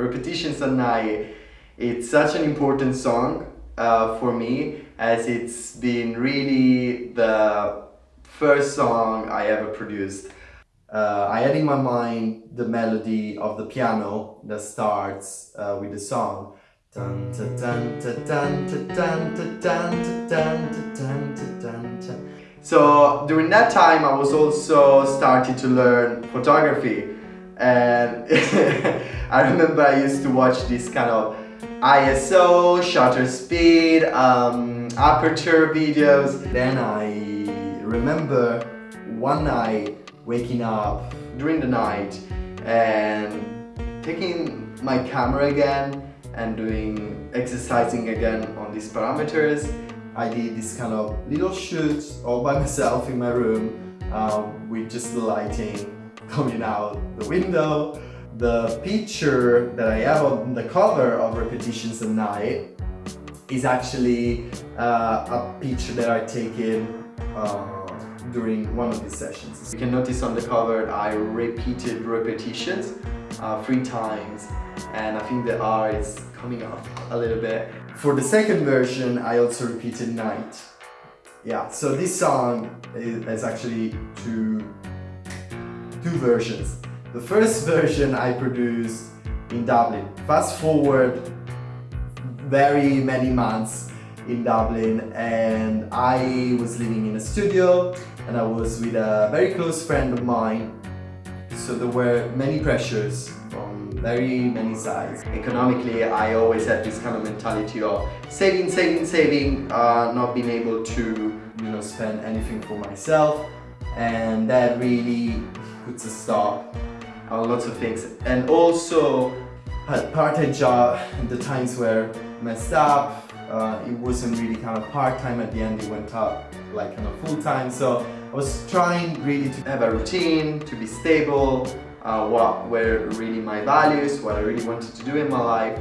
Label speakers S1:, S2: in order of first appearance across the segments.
S1: Repetitions at Night. It's such an important song uh, for me as it's been really the first song I ever produced. Uh, I had in my mind the melody of the piano that starts uh, with the song. So during that time I was also starting to learn photography and I remember I used to watch this kind of ISO, shutter speed, um, aperture videos. Then I remember one night waking up during the night and taking my camera again and doing exercising again on these parameters. I did this kind of little shoot all by myself in my room um, with just the lighting coming out the window. The picture that I have on the cover of Repetitions at Night is actually uh, a picture that I taken uh, during one of these sessions. You can notice on the cover I repeated repetitions uh, three times and I think the R is coming up a little bit. For the second version I also repeated night. Yeah, so this song is actually two two versions. The first version I produced in Dublin. Fast forward very many months in Dublin and I was living in a studio and I was with a very close friend of mine so there were many pressures from very many sides. Economically I always had this kind of mentality of saving, saving, saving, uh, not being able to you know spend anything for myself and that really puts a stop on lots of things. And also part-time job the times were messed up uh, it wasn't really kind of part-time at the end it went up like kind of full-time. So I was trying really to have a routine to be stable uh, what were really my values what I really wanted to do in my life.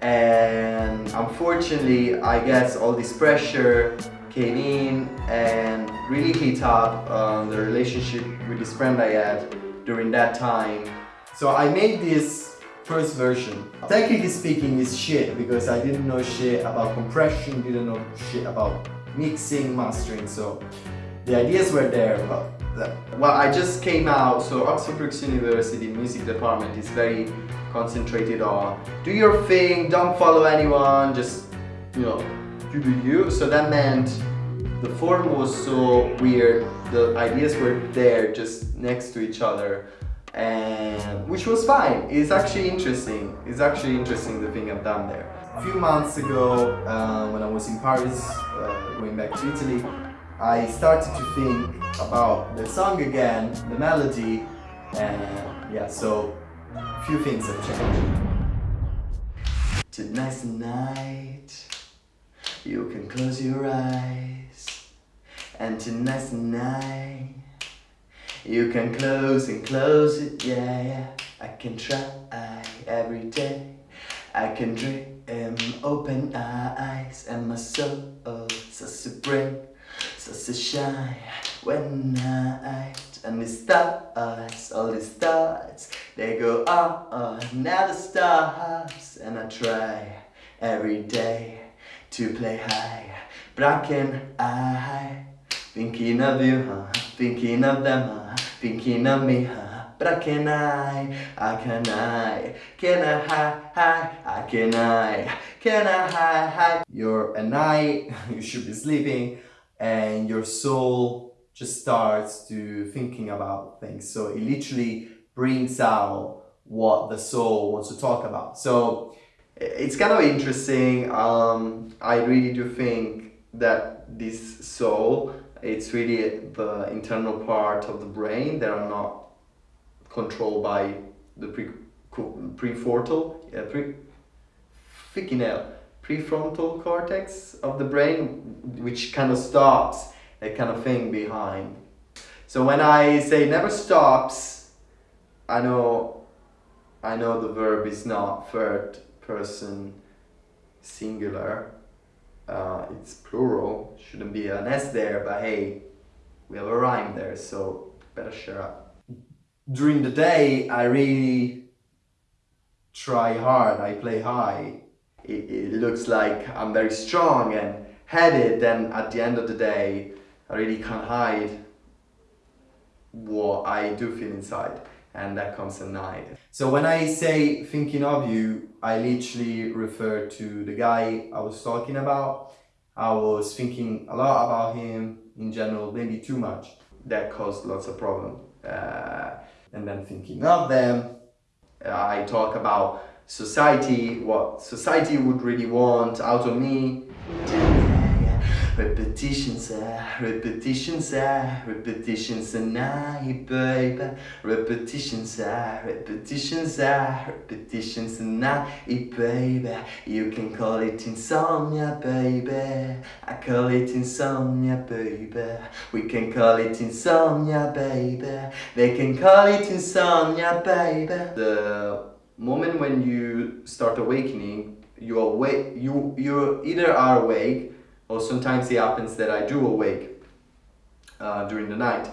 S1: And unfortunately I guess all this pressure came in and really hit up um, the relationship with this friend I had during that time. So I made this first version. Technically speaking it's shit because I didn't know shit about compression, didn't know shit about mixing, mastering, so the ideas were there but well I just came out so Oxford Brookes University music department is very concentrated on do your thing, don't follow anyone, just you know you do you. So that meant the form was so weird, the ideas were there just next to each other and which was fine. It's actually interesting. It's actually interesting the thing I've done there. A few months ago, uh, when I was in Paris, uh, going back to Italy, I started to think about the song again, the melody, and yeah, so a few things have changed. Tonight's the night you can close your eyes And tonight's the night You can close and close it, yeah, yeah. I can try every day. I can dream open eyes And my soul starts to bring Starts to shine. When I and the stars, all the stars, they go on, never stops, and I try every day to play high. But I can I Thinking of you, huh? Thinking of them, huh? Thinking of me, huh? But I can I, I can I, can I hi, hi, I can I, can I hi, hi. You're a night, you should be sleeping, and your soul just starts to thinking about things. So it literally brings out what the soul wants to talk about. So it's kind of interesting. Um, I really do think that this soul, it's really the internal part of the brain that are not controlled by the pre prefrontal, pre, freaking hell, prefrontal cortex of the brain, which kind of stops that kind of thing behind. So when I say never stops, I know, I know the verb is not third person singular uh, it's plural shouldn't be an s there but hey we have a rhyme there so better share up. During the day i really try hard, I play high, it, it looks like I'm very strong and headed, then at the end of the day, I really can't hide what I do feel inside and that comes at night. So when I say thinking of you, I literally refer to the guy I was talking about. I was thinking a lot about him in general, maybe too much. That caused lots of problems. Uh, and then thinking of them, uh, I talk about society, what society would really want out of me. Repetitions, ah, repetitions, ah, repetitions a night, baby. Repetitions, ah, repetitions, ah, repetitions a night, baby. You can call it insomnia, baby. I call it insomnia, baby. We can call it insomnia, baby. They can call it insomnia, baby. The moment when you start awakening, you awake. You you either are awake or sometimes it happens that I do awake uh, during the night.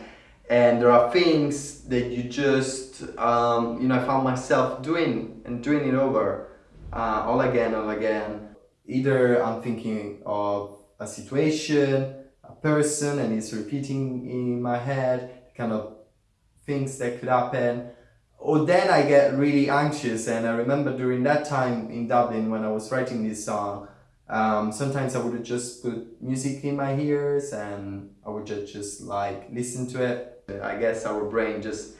S1: And there are things that you just um, you know I found myself doing and doing it over uh, all again all again. Either I'm thinking of a situation a person and it's repeating in my head kind of things that could happen. Or then I get really anxious and I remember during that time in Dublin when I was writing this song um, sometimes I would just put music in my ears and I would just, just like listen to it. I guess our brain just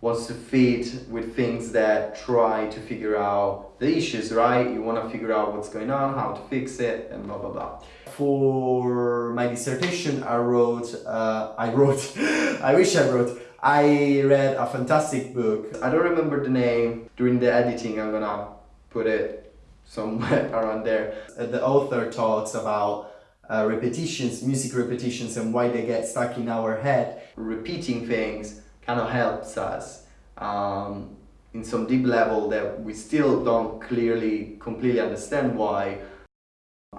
S1: wants to feed with things that try to figure out the issues, right? You want to figure out what's going on, how to fix it, and blah blah blah. For my dissertation, I wrote, uh, I wrote, I wish I wrote, I read a fantastic book. I don't remember the name. During the editing, I'm gonna put it somewhere around there. Uh, the author talks about uh, repetitions, music repetitions and why they get stuck in our head. Repeating things kind of helps us um, in some deep level that we still don't clearly, completely understand why.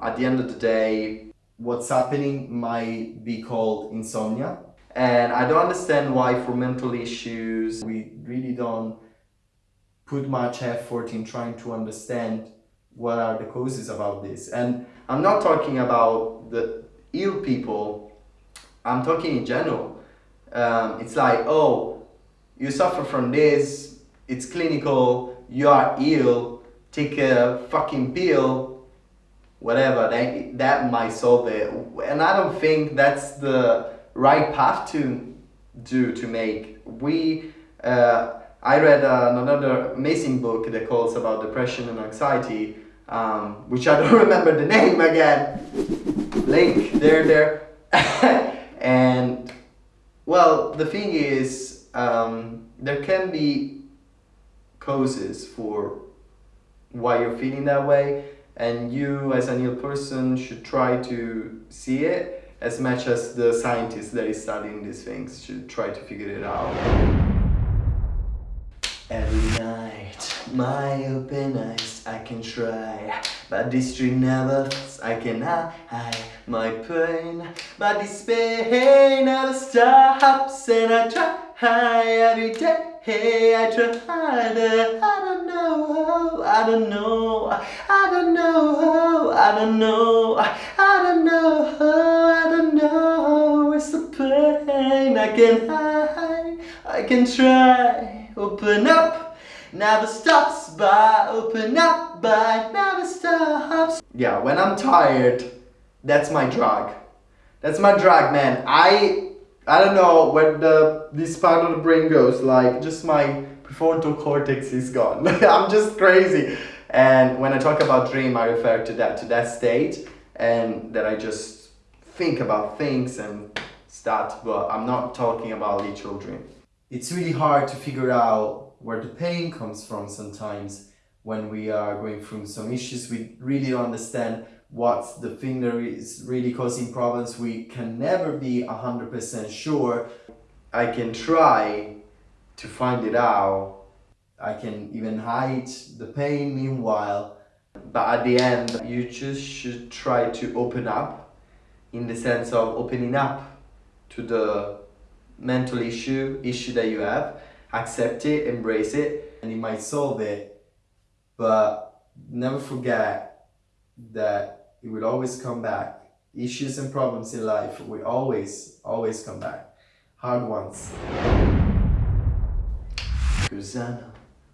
S1: At the end of the day, what's happening might be called insomnia. And I don't understand why for mental issues, we really don't put much effort in trying to understand what are the causes about this. And I'm not talking about the ill people, I'm talking in general. Um, it's like, oh, you suffer from this, it's clinical, you are ill, take a fucking pill, whatever, that, that might solve it. And I don't think that's the right path to do, to make. We, uh, I read uh, another amazing book that calls about depression and anxiety, um, which I don't remember the name again. Link, there, there. and well, the thing is, um, there can be causes for why you're feeling that way, and you, as an ill person, should try to see it as much as the scientists that is studying these things should try to figure it out. Every night, my open eyes, I can try. But this dream never I can hide my pain. But this pain never stops And I try. Every day I try. Harder I don't know, I don't know. I don't know, I don't know. I don't know, I don't know. It's the pain I can hide I can try. Open up. Never stops by. Open up by. Never stops. Yeah when i'm tired that's my drug. That's my drug man. I i don't know where the this part of the brain goes. Like just my prefrontal cortex is gone. I'm just crazy. And when i talk about dream i refer to that to that state. And that i just think about things and start but i'm not talking about literal dream it's really hard to figure out where the pain comes from sometimes when we are going through some issues. We really don't understand what the thing that is really causing problems. We can never be 100% sure. I can try to find it out. I can even hide the pain meanwhile. But at the end, you just should try to open up in the sense of opening up to the mental issue, issue that you have, accept it, embrace it, and it might solve it. but never forget that it will always come back. Issues and problems in life will always, always come back. Hard ones. Cause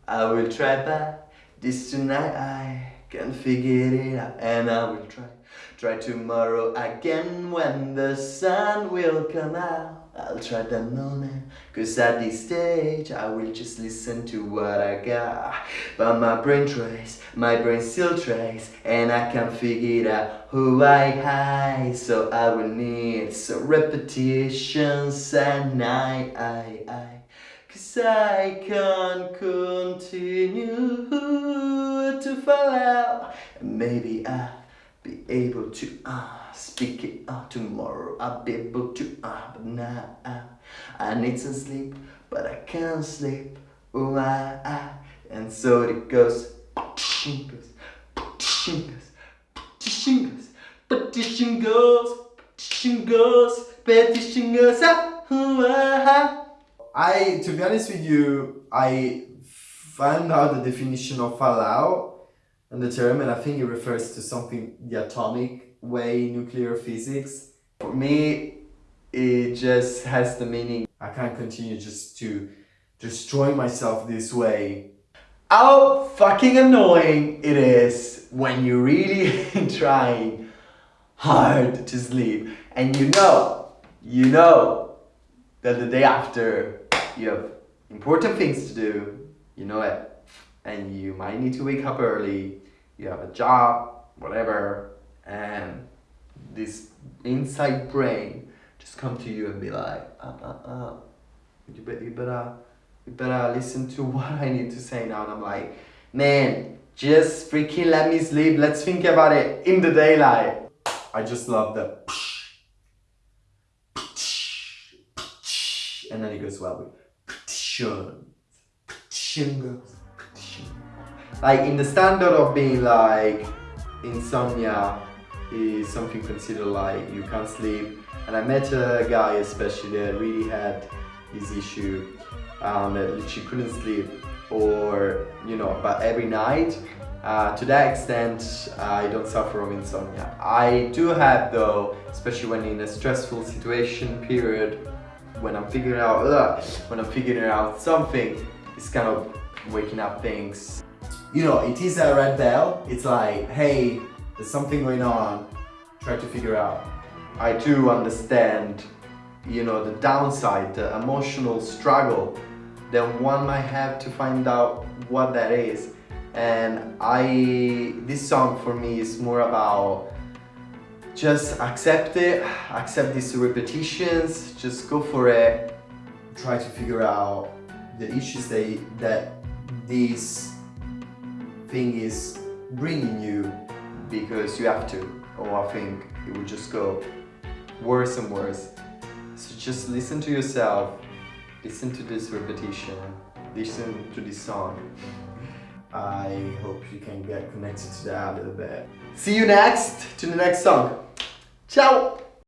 S1: I will try back this tonight I can figure it out and I will try Try tomorrow again when the sun will come out I'll try that moment Cause at this stage I will just listen to what I got. But my brain tries, my brain still tries And I can't figure out who I hide. So I will need some repetitions and I, I, I Cause I can't continue to fall out. Maybe I'll be able to uh, speak it out tomorrow I'll be able to uh, but now uh, I need some sleep but I can't sleep oh I, I. And so it goes Petition goes Petition ah, oh, ah. I, to be honest with you, I found out the definition of fallout and the term and I think it refers to something the atomic way nuclear physics. For me, it just has the meaning I can't continue just to destroy myself this way. How fucking annoying it is when you're really trying hard to sleep and you know, you know that the day after you have important things to do, you know it, and you might need to wake up early, you have a job, whatever, and this inside brain just come to you and be like, uh, uh, uh, you, better, you better, you better listen to what I need to say now. And I'm like, man, just freaking let me sleep. Let's think about it in the daylight. I just love the and then it goes well with petition, petition goes. Like in the standard of being like insomnia is something considered like you can't sleep. And I met a guy especially that really had this issue um, that she couldn't sleep or you know but every night. Uh, to that extent I don't suffer from insomnia. I do have though especially when in a stressful situation period when I'm figuring out when I'm figuring out something it's kind of waking up things you know it is a red bell. It's like hey there's something going on. Try to figure out. I do understand you know the downside the emotional struggle that one might have to find out what that is. And I this song for me is more about just accept it, accept these repetitions, just go for it. Try to figure out the issues that, that this thing is bringing you because you have to or I think it would just go worse and worse. So just listen to yourself, listen to this repetition, listen to this song. I hope you can get connected to that a little bit. See you next to the next song. Ciao!